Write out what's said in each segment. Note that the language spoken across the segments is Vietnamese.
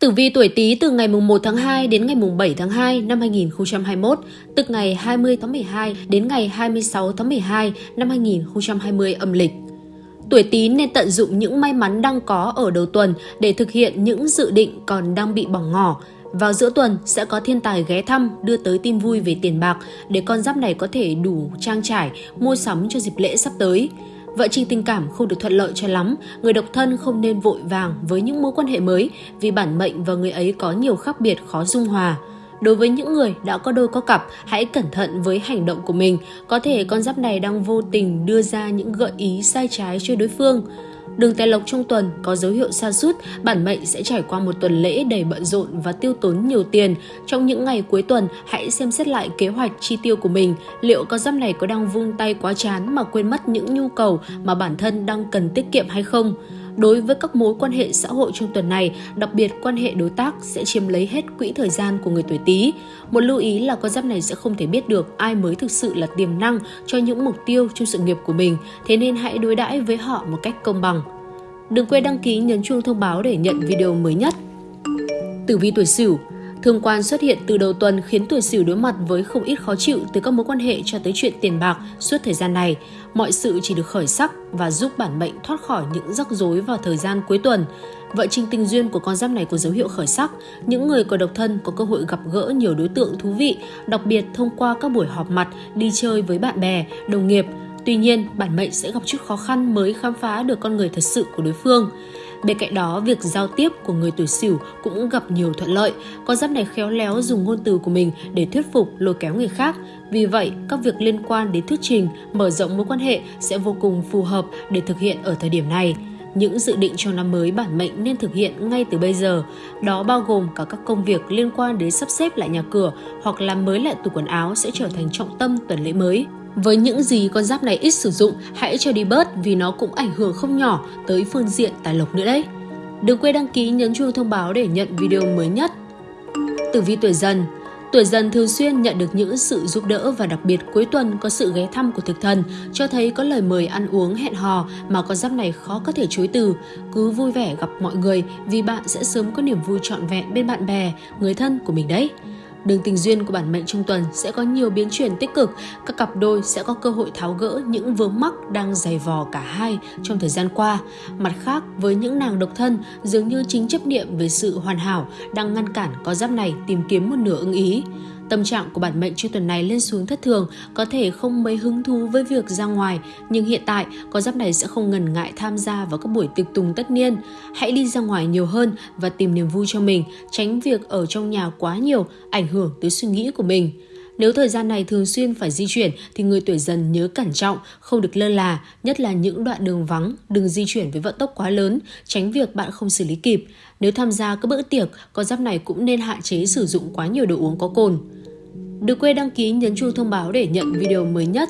Tử vi tuổi Tý từ ngày mùng 1 tháng 2 đến ngày mùng 7 tháng 2 năm 2021, tức ngày 20 tháng 12 đến ngày 26 tháng 12 năm 2020 âm lịch. Tuổi Tý nên tận dụng những may mắn đang có ở đầu tuần để thực hiện những dự định còn đang bị bỏ ngỏ. Vào giữa tuần sẽ có thiên tài ghé thăm đưa tới tin vui về tiền bạc để con giáp này có thể đủ trang trải, mua sắm cho dịp lễ sắp tới. Vợ trình tình cảm không được thuận lợi cho lắm, người độc thân không nên vội vàng với những mối quan hệ mới vì bản mệnh và người ấy có nhiều khác biệt khó dung hòa. Đối với những người đã có đôi có cặp, hãy cẩn thận với hành động của mình. Có thể con giáp này đang vô tình đưa ra những gợi ý sai trái cho đối phương. Đường tài lộc trong tuần có dấu hiệu sa sút, bản mệnh sẽ trải qua một tuần lễ đầy bận rộn và tiêu tốn nhiều tiền. Trong những ngày cuối tuần, hãy xem xét lại kế hoạch chi tiêu của mình. Liệu con giáp này có đang vung tay quá chán mà quên mất những nhu cầu mà bản thân đang cần tiết kiệm hay không? Đối với các mối quan hệ xã hội trong tuần này, đặc biệt quan hệ đối tác sẽ chiếm lấy hết quỹ thời gian của người tuổi Tý. Một lưu ý là con giáp này sẽ không thể biết được ai mới thực sự là tiềm năng cho những mục tiêu trong sự nghiệp của mình, thế nên hãy đối đãi với họ một cách công bằng. Đừng quên đăng ký nhấn chuông thông báo để nhận video mới nhất. Tử vi tuổi Sửu Thương quan xuất hiện từ đầu tuần khiến tuổi Sửu đối mặt với không ít khó chịu từ các mối quan hệ cho tới chuyện tiền bạc suốt thời gian này. Mọi sự chỉ được khởi sắc và giúp bản mệnh thoát khỏi những rắc rối vào thời gian cuối tuần. Vợ trình tình duyên của con giáp này có dấu hiệu khởi sắc. Những người còn độc thân có cơ hội gặp gỡ nhiều đối tượng thú vị, đặc biệt thông qua các buổi họp mặt, đi chơi với bạn bè, đồng nghiệp. Tuy nhiên, bản mệnh sẽ gặp chút khó khăn mới khám phá được con người thật sự của đối phương. Bên cạnh đó, việc giao tiếp của người tuổi Sửu cũng gặp nhiều thuận lợi. Con giáp này khéo léo dùng ngôn từ của mình để thuyết phục, lôi kéo người khác. Vì vậy, các việc liên quan đến thuyết trình, mở rộng mối quan hệ sẽ vô cùng phù hợp để thực hiện ở thời điểm này. Những dự định cho năm mới bản mệnh nên thực hiện ngay từ bây giờ. Đó bao gồm cả các công việc liên quan đến sắp xếp lại nhà cửa hoặc làm mới lại tủ quần áo sẽ trở thành trọng tâm tuần lễ mới. Với những gì con giáp này ít sử dụng, hãy cho đi bớt vì nó cũng ảnh hưởng không nhỏ tới phương diện tài lộc nữa đấy. Đừng quên đăng ký nhấn chuông thông báo để nhận video mới nhất. Tử vi tuổi dần Tuổi dần thường xuyên nhận được những sự giúp đỡ và đặc biệt cuối tuần có sự ghé thăm của thực thần, cho thấy có lời mời ăn uống hẹn hò mà con giáp này khó có thể chối từ. Cứ vui vẻ gặp mọi người vì bạn sẽ sớm có niềm vui trọn vẹn bên bạn bè, người thân của mình đấy. Đường tình duyên của bản mệnh trong tuần sẽ có nhiều biến chuyển tích cực, các cặp đôi sẽ có cơ hội tháo gỡ những vướng mắc đang dày vò cả hai trong thời gian qua. Mặt khác, với những nàng độc thân, dường như chính chấp niệm về sự hoàn hảo đang ngăn cản có giáp này tìm kiếm một nửa ưng ý. Tâm trạng của bản mệnh trong tuần này lên xuống thất thường, có thể không mấy hứng thú với việc ra ngoài, nhưng hiện tại có giáp này sẽ không ngần ngại tham gia vào các buổi tiệc tùng tất niên. Hãy đi ra ngoài nhiều hơn và tìm niềm vui cho mình, tránh việc ở trong nhà quá nhiều, ảnh hưởng tới suy nghĩ của mình. Nếu thời gian này thường xuyên phải di chuyển thì người tuổi dần nhớ cẩn trọng, không được lơ là, nhất là những đoạn đường vắng, đừng di chuyển với vận tốc quá lớn, tránh việc bạn không xử lý kịp. Nếu tham gia các bữa tiệc, con giáp này cũng nên hạn chế sử dụng quá nhiều đồ uống có cồn. Đừng quên đăng ký nhấn chuông thông báo để nhận video mới nhất.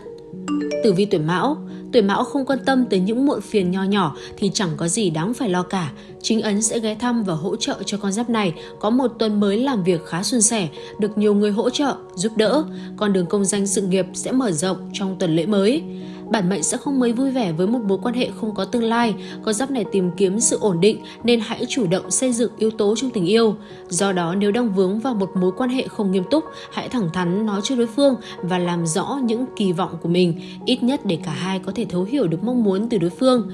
Tử vi tuổi Mão Tuổi Mão không quan tâm tới những muộn phiền nho nhỏ thì chẳng có gì đáng phải lo cả. Chính ấn sẽ ghé thăm và hỗ trợ cho con giáp này có một tuần mới làm việc khá suôn sẻ, được nhiều người hỗ trợ, giúp đỡ. Con đường công danh sự nghiệp sẽ mở rộng trong tuần lễ mới bản mệnh sẽ không mấy vui vẻ với một mối quan hệ không có tương lai. Con giáp này tìm kiếm sự ổn định nên hãy chủ động xây dựng yếu tố trong tình yêu. Do đó nếu đang vướng vào một mối quan hệ không nghiêm túc, hãy thẳng thắn nói cho đối phương và làm rõ những kỳ vọng của mình, ít nhất để cả hai có thể thấu hiểu được mong muốn từ đối phương.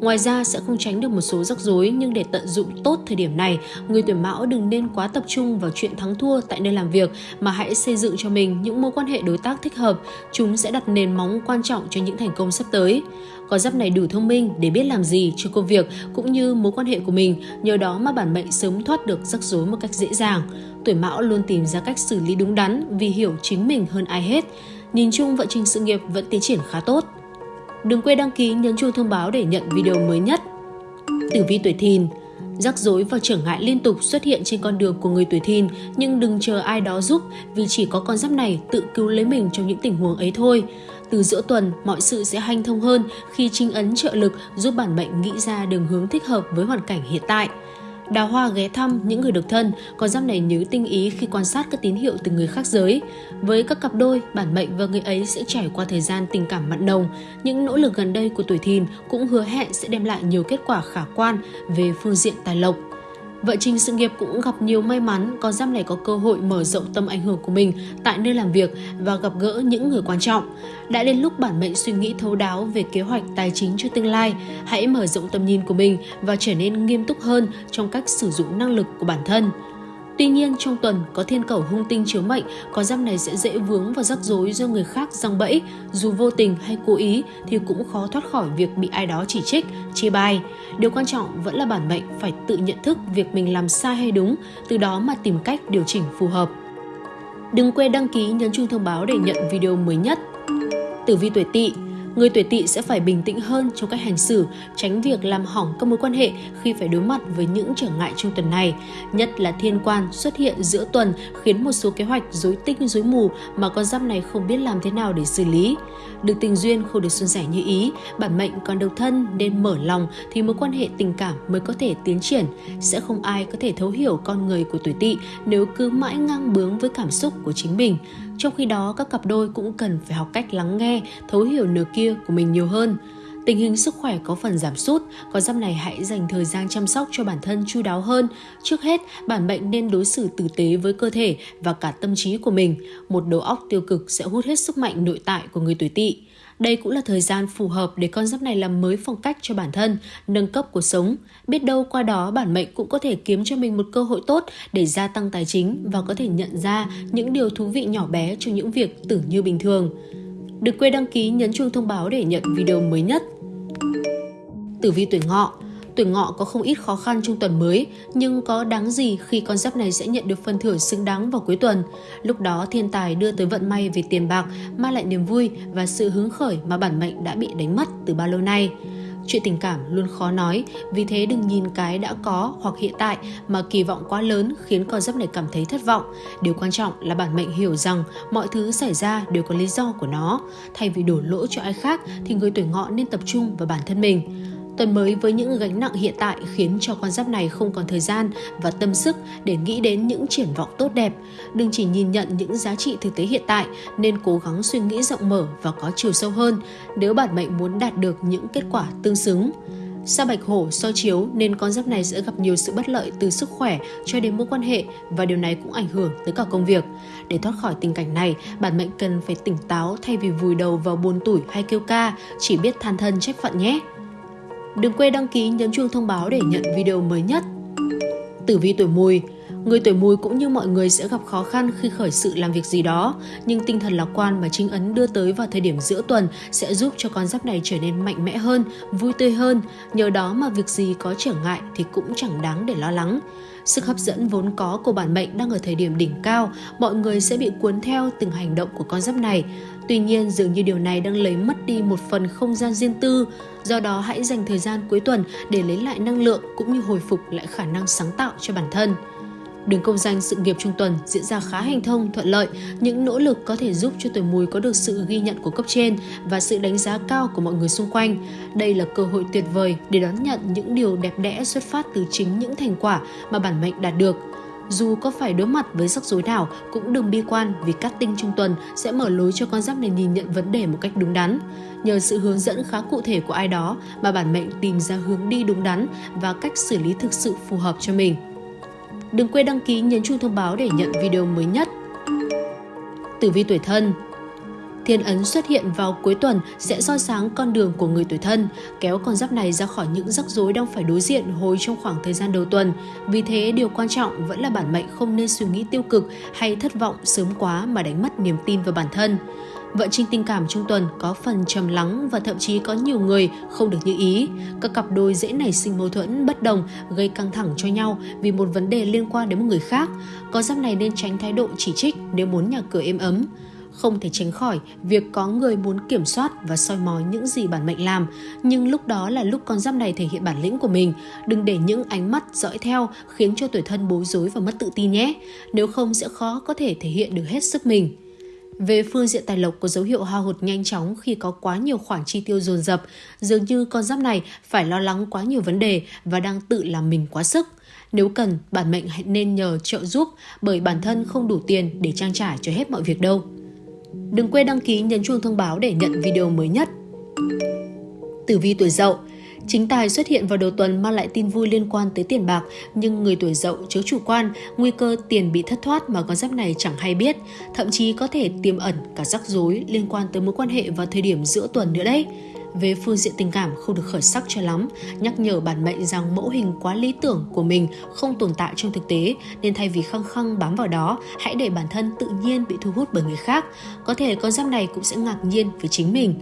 Ngoài ra sẽ không tránh được một số rắc rối nhưng để tận dụng tốt thời điểm này, người tuổi mão đừng nên quá tập trung vào chuyện thắng thua tại nơi làm việc mà hãy xây dựng cho mình những mối quan hệ đối tác thích hợp. Chúng sẽ đặt nền móng quan trọng cho những thành công sắp tới. Có giáp này đủ thông minh để biết làm gì cho công việc cũng như mối quan hệ của mình, nhờ đó mà bản mệnh sớm thoát được rắc rối một cách dễ dàng. Tuổi mão luôn tìm ra cách xử lý đúng đắn vì hiểu chính mình hơn ai hết. Nhìn chung vận trình sự nghiệp vẫn tiến triển khá tốt. Đừng quên đăng ký nhấn chuông thông báo để nhận video mới nhất. Tử vi tuổi thìn Rắc rối và trở ngại liên tục xuất hiện trên con đường của người tuổi thìn nhưng đừng chờ ai đó giúp vì chỉ có con giáp này tự cứu lấy mình trong những tình huống ấy thôi. Từ giữa tuần, mọi sự sẽ hanh thông hơn khi trinh ấn trợ lực giúp bản mệnh nghĩ ra đường hướng thích hợp với hoàn cảnh hiện tại. Đào Hoa ghé thăm những người độc thân, con giáp này nhớ tinh ý khi quan sát các tín hiệu từ người khác giới. Với các cặp đôi, bản mệnh và người ấy sẽ trải qua thời gian tình cảm mặn nồng. Những nỗ lực gần đây của tuổi thìn cũng hứa hẹn sẽ đem lại nhiều kết quả khả quan về phương diện tài lộc. Vợ Trinh sự nghiệp cũng gặp nhiều may mắn, con giáp này có cơ hội mở rộng tâm ảnh hưởng của mình tại nơi làm việc và gặp gỡ những người quan trọng. Đã đến lúc bản mệnh suy nghĩ thấu đáo về kế hoạch tài chính cho tương lai, hãy mở rộng tầm nhìn của mình và trở nên nghiêm túc hơn trong cách sử dụng năng lực của bản thân. Tuy nhiên trong tuần có thiên cầu hung tinh chiếu mệnh, con giáp này sẽ dễ vướng vào rắc rối do người khác răng bẫy, dù vô tình hay cố ý thì cũng khó thoát khỏi việc bị ai đó chỉ trích, chê bai. Điều quan trọng vẫn là bản mệnh phải tự nhận thức việc mình làm sai hay đúng, từ đó mà tìm cách điều chỉnh phù hợp. Đừng quên đăng ký nhấn chuông thông báo để nhận video mới nhất. Tử vi tuổi Tỵ Người tuổi tỵ sẽ phải bình tĩnh hơn trong cách hành xử, tránh việc làm hỏng các mối quan hệ khi phải đối mặt với những trở ngại trong tuần này. Nhất là thiên quan xuất hiện giữa tuần khiến một số kế hoạch rối tinh rối mù mà con giáp này không biết làm thế nào để xử lý. Được tình duyên không được xuân sẻ như ý, bản mệnh còn độc thân nên mở lòng thì mối quan hệ tình cảm mới có thể tiến triển. Sẽ không ai có thể thấu hiểu con người của tuổi tỵ nếu cứ mãi ngang bướng với cảm xúc của chính mình. Trong khi đó, các cặp đôi cũng cần phải học cách lắng nghe, thấu hiểu nửa kia của mình nhiều hơn. Tình hình sức khỏe có phần giảm sút, có giáp này hãy dành thời gian chăm sóc cho bản thân chu đáo hơn. Trước hết, bản mệnh nên đối xử tử tế với cơ thể và cả tâm trí của mình. Một đầu óc tiêu cực sẽ hút hết sức mạnh nội tại của người tuổi tỵ. Đây cũng là thời gian phù hợp để con giáp này làm mới phong cách cho bản thân, nâng cấp cuộc sống. Biết đâu qua đó bản mệnh cũng có thể kiếm cho mình một cơ hội tốt để gia tăng tài chính và có thể nhận ra những điều thú vị nhỏ bé trong những việc tưởng như bình thường. Đừng quên đăng ký nhấn chuông thông báo để nhận video mới nhất. Tử vi tuổi ngọ Tuổi ngọ có không ít khó khăn trong tuần mới, nhưng có đáng gì khi con giáp này sẽ nhận được phần thưởng xứng đáng vào cuối tuần. Lúc đó thiên tài đưa tới vận may về tiền bạc, mang lại niềm vui và sự hứng khởi mà bản mệnh đã bị đánh mất từ bao lâu nay. Chuyện tình cảm luôn khó nói, vì thế đừng nhìn cái đã có hoặc hiện tại mà kỳ vọng quá lớn khiến con giáp này cảm thấy thất vọng. Điều quan trọng là bản mệnh hiểu rằng mọi thứ xảy ra đều có lý do của nó. Thay vì đổ lỗi cho ai khác thì người tuổi ngọ nên tập trung vào bản thân mình. Tuần mới với những gánh nặng hiện tại khiến cho con giáp này không còn thời gian và tâm sức để nghĩ đến những triển vọng tốt đẹp. Đừng chỉ nhìn nhận những giá trị thực tế hiện tại nên cố gắng suy nghĩ rộng mở và có chiều sâu hơn nếu bản mệnh muốn đạt được những kết quả tương xứng. Sa bạch hổ soi chiếu nên con giáp này sẽ gặp nhiều sự bất lợi từ sức khỏe cho đến mối quan hệ và điều này cũng ảnh hưởng tới cả công việc. Để thoát khỏi tình cảnh này, bản mệnh cần phải tỉnh táo thay vì vùi đầu vào buồn tủi hay kêu ca, chỉ biết than thân trách phận nhé. Đừng quên đăng ký nhấn chuông thông báo để nhận video mới nhất. Tử vi tuổi mùi Người tuổi mùi cũng như mọi người sẽ gặp khó khăn khi khởi sự làm việc gì đó, nhưng tinh thần lạc quan mà chính ấn đưa tới vào thời điểm giữa tuần sẽ giúp cho con giáp này trở nên mạnh mẽ hơn, vui tươi hơn. Nhờ đó mà việc gì có trở ngại thì cũng chẳng đáng để lo lắng. Sức hấp dẫn vốn có của bản mệnh đang ở thời điểm đỉnh cao, mọi người sẽ bị cuốn theo từng hành động của con giáp này. Tuy nhiên, dường như điều này đang lấy mất đi một phần không gian riêng tư. Do đó, hãy dành thời gian cuối tuần để lấy lại năng lượng cũng như hồi phục lại khả năng sáng tạo cho bản thân. Đường công danh sự nghiệp trung tuần diễn ra khá hành thông, thuận lợi. Những nỗ lực có thể giúp cho tuổi mùi có được sự ghi nhận của cấp trên và sự đánh giá cao của mọi người xung quanh. Đây là cơ hội tuyệt vời để đón nhận những điều đẹp đẽ xuất phát từ chính những thành quả mà bản mệnh đạt được. Dù có phải đối mặt với rắc rối nào, cũng đừng bi quan vì các tinh trung tuần sẽ mở lối cho con giáp này nhìn nhận vấn đề một cách đúng đắn. Nhờ sự hướng dẫn khá cụ thể của ai đó mà bản mệnh tìm ra hướng đi đúng đắn và cách xử lý thực sự phù hợp cho mình. Đừng quên đăng ký nhấn chuông thông báo để nhận video mới nhất. Tử vi tuổi thân Thiên ấn xuất hiện vào cuối tuần sẽ soi sáng con đường của người tuổi thân, kéo con giáp này ra khỏi những rắc rối đang phải đối diện hồi trong khoảng thời gian đầu tuần. Vì thế, điều quan trọng vẫn là bản mệnh không nên suy nghĩ tiêu cực hay thất vọng sớm quá mà đánh mất niềm tin vào bản thân. Vận trình tình cảm trong tuần có phần trầm lắng và thậm chí có nhiều người không được như ý. Các cặp đôi dễ nảy sinh mâu thuẫn bất đồng, gây căng thẳng cho nhau vì một vấn đề liên quan đến một người khác. Có giáp này nên tránh thái độ chỉ trích nếu muốn nhà cửa êm ấm không thể tránh khỏi việc có người muốn kiểm soát và soi mói những gì bản mệnh làm, nhưng lúc đó là lúc con giáp này thể hiện bản lĩnh của mình, đừng để những ánh mắt dõi theo khiến cho tuổi thân bối rối và mất tự tin nhé, nếu không sẽ khó có thể thể hiện được hết sức mình. Về phương diện tài lộc có dấu hiệu hao hụt nhanh chóng khi có quá nhiều khoản chi tiêu dồn dập, dường như con giáp này phải lo lắng quá nhiều vấn đề và đang tự làm mình quá sức. Nếu cần, bản mệnh hãy nên nhờ trợ giúp bởi bản thân không đủ tiền để trang trải cho hết mọi việc đâu. Đừng quên đăng ký nhấn chuông thông báo để nhận video mới nhất. Tử vi tuổi dậu Chính tài xuất hiện vào đầu tuần mang lại tin vui liên quan tới tiền bạc, nhưng người tuổi dậu chớ chủ quan, nguy cơ tiền bị thất thoát mà con giáp này chẳng hay biết, thậm chí có thể tiềm ẩn cả rắc rối liên quan tới mối quan hệ vào thời điểm giữa tuần nữa đấy. Về phương diện tình cảm không được khởi sắc cho lắm, nhắc nhở bản mệnh rằng mẫu hình quá lý tưởng của mình không tồn tại trong thực tế, nên thay vì khăng khăng bám vào đó, hãy để bản thân tự nhiên bị thu hút bởi người khác. Có thể con giáp này cũng sẽ ngạc nhiên với chính mình.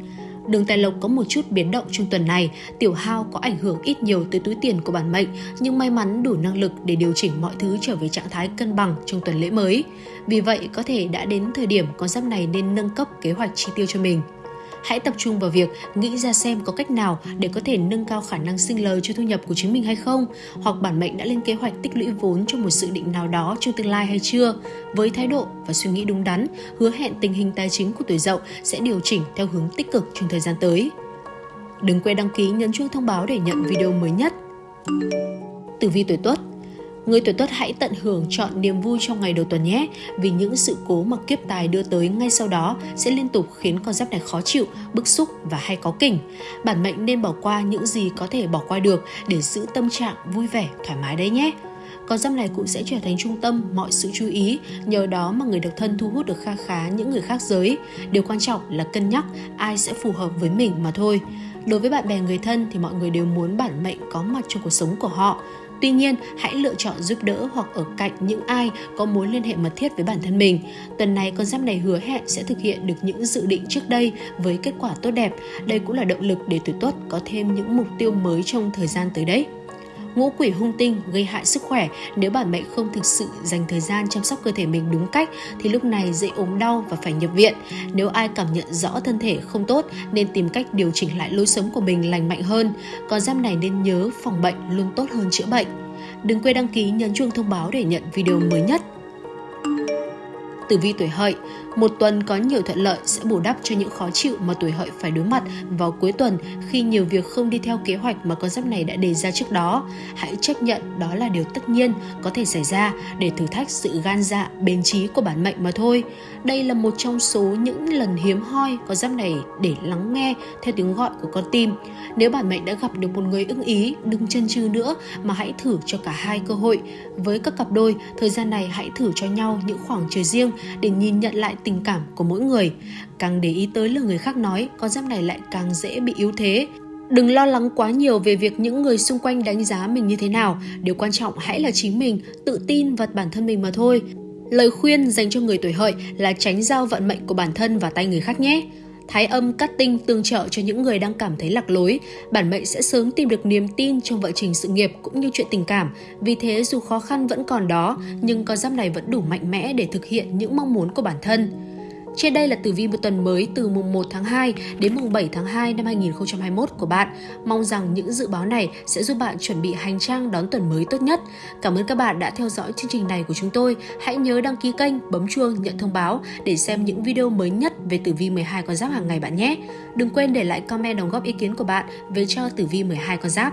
Đường tài lộc có một chút biến động trong tuần này, tiểu hao có ảnh hưởng ít nhiều tới túi tiền của bản mệnh, nhưng may mắn đủ năng lực để điều chỉnh mọi thứ trở về trạng thái cân bằng trong tuần lễ mới. Vì vậy, có thể đã đến thời điểm con giáp này nên nâng cấp kế hoạch chi tiêu cho mình. Hãy tập trung vào việc nghĩ ra xem có cách nào để có thể nâng cao khả năng sinh lời cho thu nhập của chính mình hay không, hoặc bản mệnh đã lên kế hoạch tích lũy vốn cho một dự định nào đó trong tương lai hay chưa. Với thái độ và suy nghĩ đúng đắn, hứa hẹn tình hình tài chính của tuổi dậu sẽ điều chỉnh theo hướng tích cực trong thời gian tới. Đừng quên đăng ký nhấn chuông thông báo để nhận video mới nhất. Tử vi tuổi Tuất Người tuổi tuất hãy tận hưởng chọn niềm vui trong ngày đầu tuần nhé, vì những sự cố mà kiếp tài đưa tới ngay sau đó sẽ liên tục khiến con giáp này khó chịu, bức xúc và hay có kỉnh. Bản mệnh nên bỏ qua những gì có thể bỏ qua được để giữ tâm trạng vui vẻ, thoải mái đấy nhé con giáp này cũng sẽ trở thành trung tâm mọi sự chú ý, nhờ đó mà người độc thân thu hút được kha khá những người khác giới. Điều quan trọng là cân nhắc ai sẽ phù hợp với mình mà thôi. Đối với bạn bè người thân thì mọi người đều muốn bản mệnh có mặt trong cuộc sống của họ. Tuy nhiên, hãy lựa chọn giúp đỡ hoặc ở cạnh những ai có mối liên hệ mật thiết với bản thân mình. Tuần này con giáp này hứa hẹn sẽ thực hiện được những dự định trước đây với kết quả tốt đẹp. Đây cũng là động lực để tuổi tốt có thêm những mục tiêu mới trong thời gian tới đấy ngũ quỷ hung tinh gây hại sức khỏe nếu bản mệnh không thực sự dành thời gian chăm sóc cơ thể mình đúng cách thì lúc này dễ ốm đau và phải nhập viện. Nếu ai cảm nhận rõ thân thể không tốt nên tìm cách điều chỉnh lại lối sống của mình lành mạnh hơn. Còn giam này nên nhớ phòng bệnh luôn tốt hơn chữa bệnh. Đừng quên đăng ký nhấn chuông thông báo để nhận video mới nhất. Tử vi tuổi hợi, một tuần có nhiều thuận lợi sẽ bù đắp cho những khó chịu mà tuổi hợi phải đối mặt vào cuối tuần khi nhiều việc không đi theo kế hoạch mà con giáp này đã đề ra trước đó. Hãy chấp nhận đó là điều tất nhiên có thể xảy ra để thử thách sự gan dạ, bền trí của bản mệnh mà thôi. Đây là một trong số những lần hiếm hoi con giáp này để lắng nghe theo tiếng gọi của con tim. Nếu bản mệnh đã gặp được một người ưng ý, đừng chân chừ nữa mà hãy thử cho cả hai cơ hội. Với các cặp đôi, thời gian này hãy thử cho nhau những khoảng trời riêng để nhìn nhận lại tình cảm của mỗi người. Càng để ý tới lời người khác nói, con giáp này lại càng dễ bị yếu thế. Đừng lo lắng quá nhiều về việc những người xung quanh đánh giá mình như thế nào. Điều quan trọng hãy là chính mình, tự tin vào bản thân mình mà thôi. Lời khuyên dành cho người tuổi hợi là tránh giao vận mệnh của bản thân vào tay người khác nhé. Thái âm cắt tinh tương trợ cho những người đang cảm thấy lạc lối, bản mệnh sẽ sớm tìm được niềm tin trong vận trình sự nghiệp cũng như chuyện tình cảm. Vì thế dù khó khăn vẫn còn đó, nhưng con giáp này vẫn đủ mạnh mẽ để thực hiện những mong muốn của bản thân. Trên đây là tử vi một tuần mới từ mùng 1 tháng 2 đến mùng 7 tháng 2 năm 2021 của bạn. Mong rằng những dự báo này sẽ giúp bạn chuẩn bị hành trang đón tuần mới tốt nhất. Cảm ơn các bạn đã theo dõi chương trình này của chúng tôi. Hãy nhớ đăng ký kênh, bấm chuông, nhận thông báo để xem những video mới nhất về tử vi 12 con giáp hàng ngày bạn nhé. Đừng quên để lại comment đóng góp ý kiến của bạn về cho tử vi 12 con giáp.